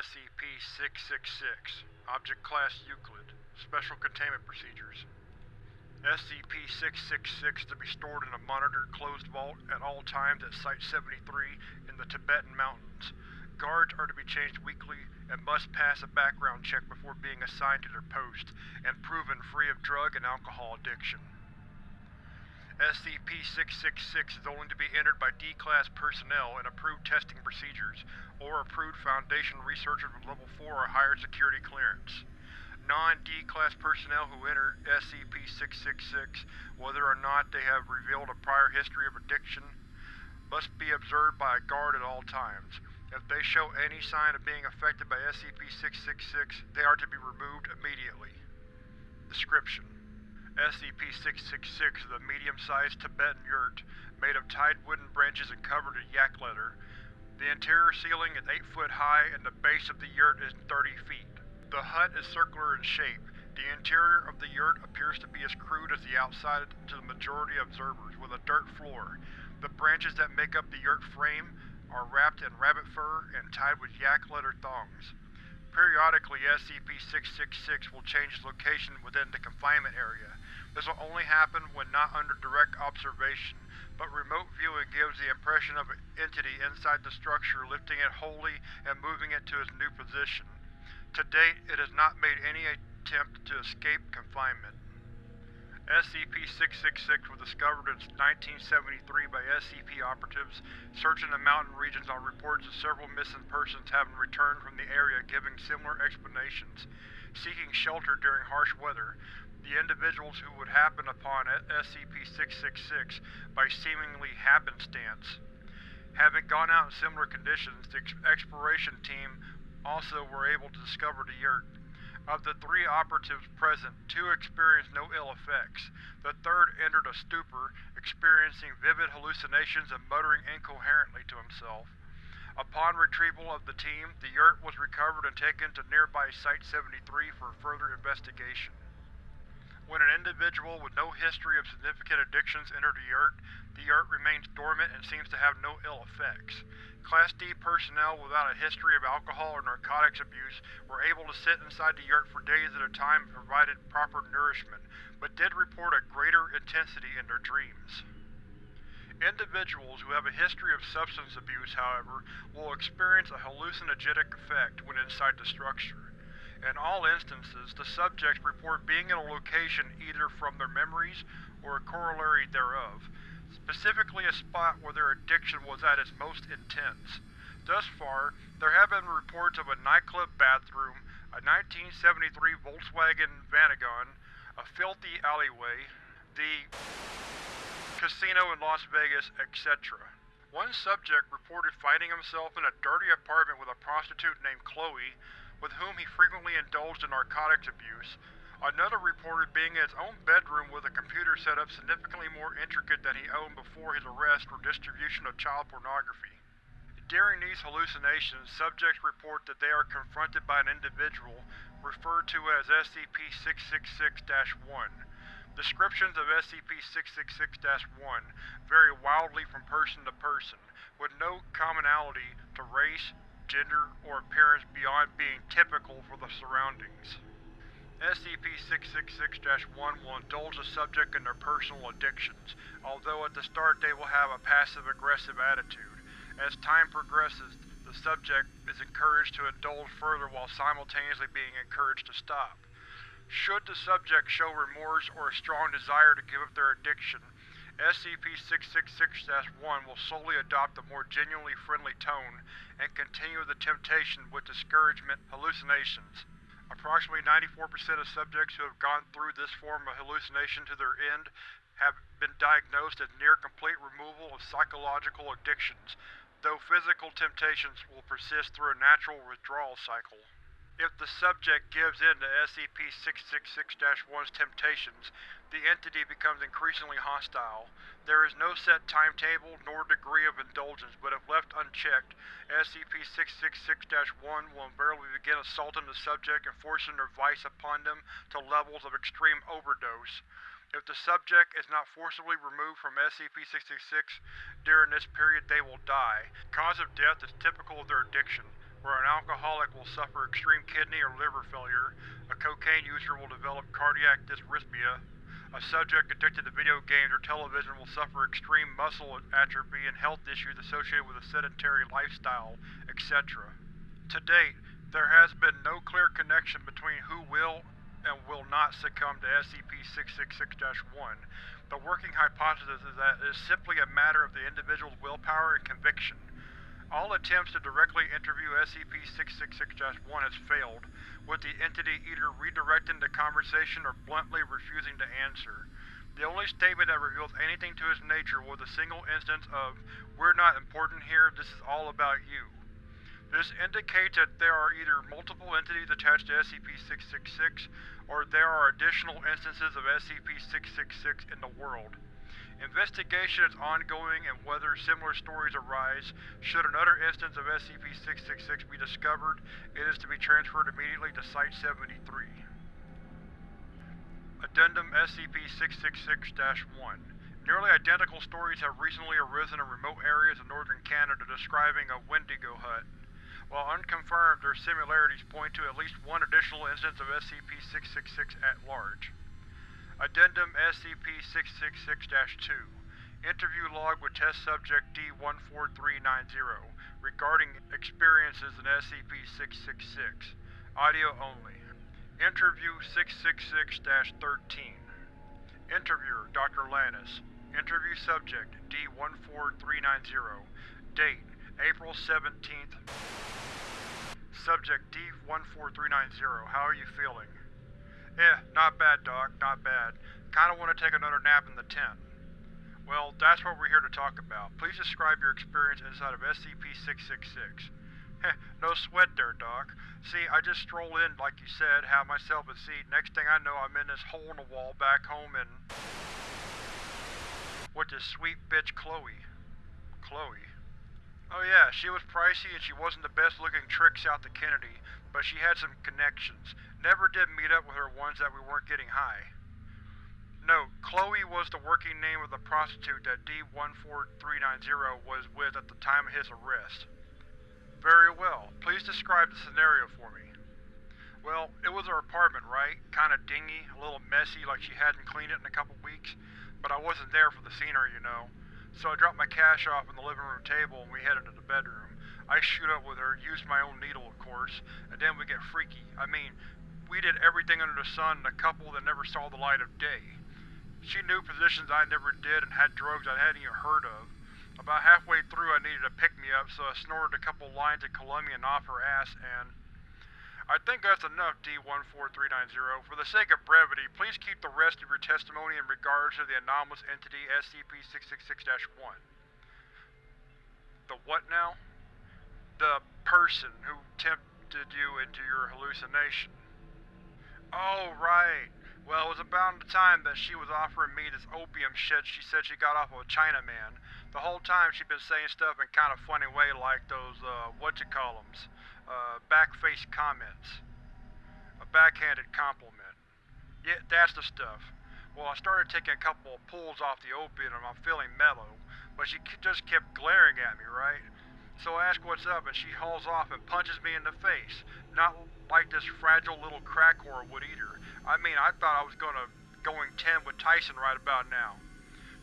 SCP-666 Object Class Euclid Special Containment Procedures SCP-666 to be stored in a monitored closed vault at all times at Site-73 in the Tibetan Mountains. Guards are to be changed weekly and must pass a background check before being assigned to their post, and proven free of drug and alcohol addiction. SCP-666 is only to be entered by D-Class personnel and approved testing procedures, or approved Foundation researchers with Level 4 or higher security clearance. Non-D-Class personnel who enter SCP-666, whether or not they have revealed a prior history of addiction, must be observed by a guard at all times. If they show any sign of being affected by SCP-666, they are to be removed immediately. Description: SCP-666 is a medium-sized Tibetan yurt made of tied wooden branches and covered in yak leather. The interior ceiling is 8 foot high and the base of the yurt is 30 feet. The hut is circular in shape. The interior of the yurt appears to be as crude as the outside to the majority of observers, with a dirt floor. The branches that make up the yurt frame are wrapped in rabbit fur and tied with yak leather thongs. Periodically, SCP-666 will change its location within the confinement area. This will only happen when not under direct observation, but remote viewing gives the impression of an entity inside the structure lifting it wholly and moving it to its new position. To date, it has not made any attempt to escape confinement. SCP-666 was discovered in 1973 by SCP operatives searching the mountain regions on reports of several missing persons having returned from the area giving similar explanations. Seeking shelter during harsh weather, the individuals who would happen upon SCP-666 by seemingly happenstance. Having gone out in similar conditions, the exploration team also were able to discover the yurt. Of the three operatives present, two experienced no ill effects. The third entered a stupor, experiencing vivid hallucinations and muttering incoherently to himself. Upon retrieval of the team, the yurt was recovered and taken to nearby Site-73 for further investigation. When an individual with no history of significant addictions enters the yurt, the yurt remains dormant and seems to have no ill effects. Class D personnel without a history of alcohol or narcotics abuse were able to sit inside the yurt for days at a time and provided proper nourishment, but did report a greater intensity in their dreams. Individuals who have a history of substance abuse, however, will experience a hallucinogenic effect when inside the structure. In all instances, the subjects report being in a location either from their memories or a corollary thereof, specifically a spot where their addiction was at its most intense. Thus far, there have been reports of a nightclub bathroom, a 1973 Volkswagen Vanagon, a filthy alleyway, the casino in Las Vegas, etc. One subject reported finding himself in a dirty apartment with a prostitute named Chloe, with whom he frequently indulged in narcotics abuse, Another reported being in his own bedroom with a computer set up significantly more intricate than he owned before his arrest for distribution of child pornography. During these hallucinations, subjects report that they are confronted by an individual referred to as SCP-666-1. Descriptions of SCP-666-1 vary wildly from person to person, with no commonality to race, gender, or appearance beyond being typical for the surroundings. SCP-666-1 will indulge the subject in their personal addictions, although at the start they will have a passive-aggressive attitude. As time progresses, the subject is encouraged to indulge further while simultaneously being encouraged to stop. Should the subject show remorse or a strong desire to give up their addiction, SCP-666-1 will slowly adopt a more genuinely friendly tone and continue the temptation with discouragement hallucinations. Approximately 94% of subjects who have gone through this form of hallucination to their end have been diagnosed as near-complete removal of psychological addictions, though physical temptations will persist through a natural withdrawal cycle. If the subject gives in to SCP-666-1's temptations, the entity becomes increasingly hostile. There is no set timetable nor degree of indulgence, but if left unchecked, SCP-666-1 will invariably begin assaulting the subject and forcing their vice upon them to levels of extreme overdose. If the subject is not forcibly removed from SCP-666 during this period they will die. Cause of death is typical of their addiction. Where an alcoholic will suffer extreme kidney or liver failure, a cocaine user will develop cardiac dysrhythmia, a subject addicted to video games or television will suffer extreme muscle atrophy and health issues associated with a sedentary lifestyle, etc. To date, there has been no clear connection between who will and will not succumb to SCP-666-1. The working hypothesis is that it is simply a matter of the individual's willpower and conviction. All attempts to directly interview SCP-666-1 has failed, with the entity either redirecting the conversation or bluntly refusing to answer. The only statement that reveals anything to its nature was a single instance of, We're not important here, this is all about you. This indicates that there are either multiple entities attached to SCP-666, or there are additional instances of SCP-666 in the world. Investigation is ongoing and whether similar stories arise, should another instance of SCP-666 be discovered, it is to be transferred immediately to Site-73. Addendum SCP-666-1 Nearly identical stories have recently arisen in remote areas of northern Canada describing a Wendigo hut. While unconfirmed, their similarities point to at least one additional instance of SCP-666 at large. Addendum SCP-666-2 Interview log with Test Subject D-14390 regarding experiences in SCP-666. Audio only. Interview 666-13 Interviewer Dr. Lannis Interview Subject D-14390 Date April 17th Subject D-14390 How are you feeling? Eh, not bad, Doc, not bad. Kinda want to take another nap in the tent. Well, that's what we're here to talk about. Please describe your experience inside of SCP-666. Heh, no sweat there, Doc. See, I just stroll in, like you said, have myself a seat. Next thing I know, I'm in this hole in the wall back home in... With this sweet bitch Chloe. Chloe. Oh yeah, she was pricey and she wasn't the best looking trick south of Kennedy, but she had some connections. Never did meet up with her ones that we weren't getting high. Note, Chloe was the working name of the prostitute that D-14390 was with at the time of his arrest. Very well. Please describe the scenario for me. Well, it was her apartment, right? Kinda dingy, a little messy, like she hadn't cleaned it in a couple weeks. But I wasn't there for the scenery, you know. So I dropped my cash off on the living room table and we headed to the bedroom. I shoot up with her, used my own needle of course, and then we get freaky. I mean, we did everything under the sun in a couple that never saw the light of day. She knew positions I never did and had drugs I hadn't even heard of. About halfway through I needed a pick-me-up, so I snorted a couple lines of Colombian off her ass and... I think that's enough, D-14390. For the sake of brevity, please keep the rest of your testimony in regards to the anomalous entity SCP-666-1. The what now? The person who tempted you into your hallucination. Oh, right. Well, it was about the time that she was offering me this opium shit she said she got off of a Chinaman. The whole time she'd been saying stuff in kind of funny way like those, uh, whatcha-call-ems, uh, back-face comments. A backhanded compliment. Yeah, that's the stuff. Well, I started taking a couple of pulls off the opium and I'm feeling mellow, but she just kept glaring at me, right? So I ask what's up and she hauls off and punches me in the face. Not like this fragile little crack whore would either. I mean, I thought I was gonna going 10 with Tyson right about now.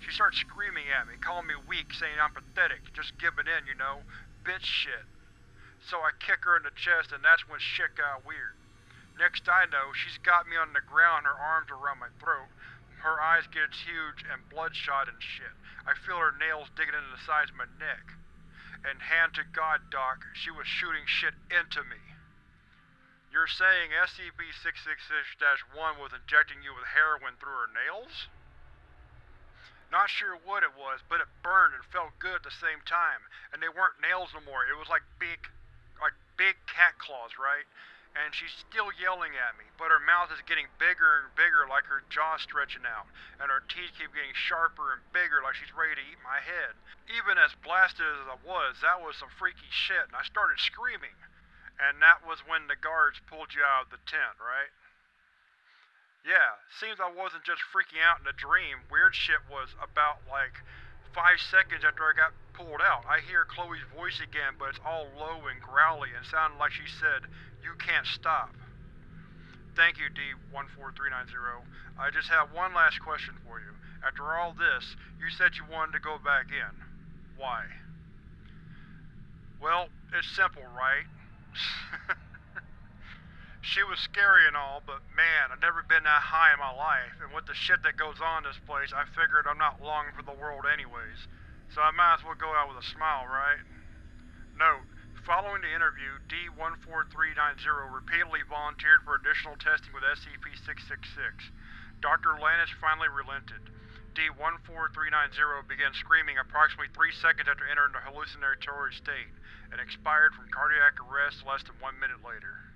She starts screaming at me, calling me weak, saying I'm pathetic, just giving in, you know, bitch shit. So I kick her in the chest and that's when shit got weird. Next I know, she's got me on the ground, her arms around my throat. Her eyes get huge and bloodshot and shit. I feel her nails digging into the sides of my neck and hand to God, Doc, she was shooting shit into me. You're saying SCP-666-1 was injecting you with heroin through her nails? Not sure what it was, but it burned and felt good at the same time. And they weren't nails no more, it was like big, like big cat claws, right? and she's still yelling at me, but her mouth is getting bigger and bigger like her jaw's stretching out, and her teeth keep getting sharper and bigger like she's ready to eat my head. Even as blasted as I was, that was some freaky shit, and I started screaming. And that was when the guards pulled you out of the tent, right? Yeah, seems I wasn't just freaking out in a dream. Weird shit was about, like, Five seconds after I got pulled out, I hear Chloe's voice again, but it's all low and growly and sounded like she said, You can't stop. Thank you, D14390. I just have one last question for you. After all this, you said you wanted to go back in. Why? Well, it's simple, right? she was scary and all, but man, I've never been that high in my life, and with the shit that goes on in this place, I figured I'm not long for the world anyways. So I might as well go out with a smile, right? Note, following the interview, D14390 repeatedly volunteered for additional testing with SCP-666. Dr. Lannis finally relented. D14390 began screaming approximately three seconds after entering the hallucinatory state, and expired from cardiac arrest less than one minute later.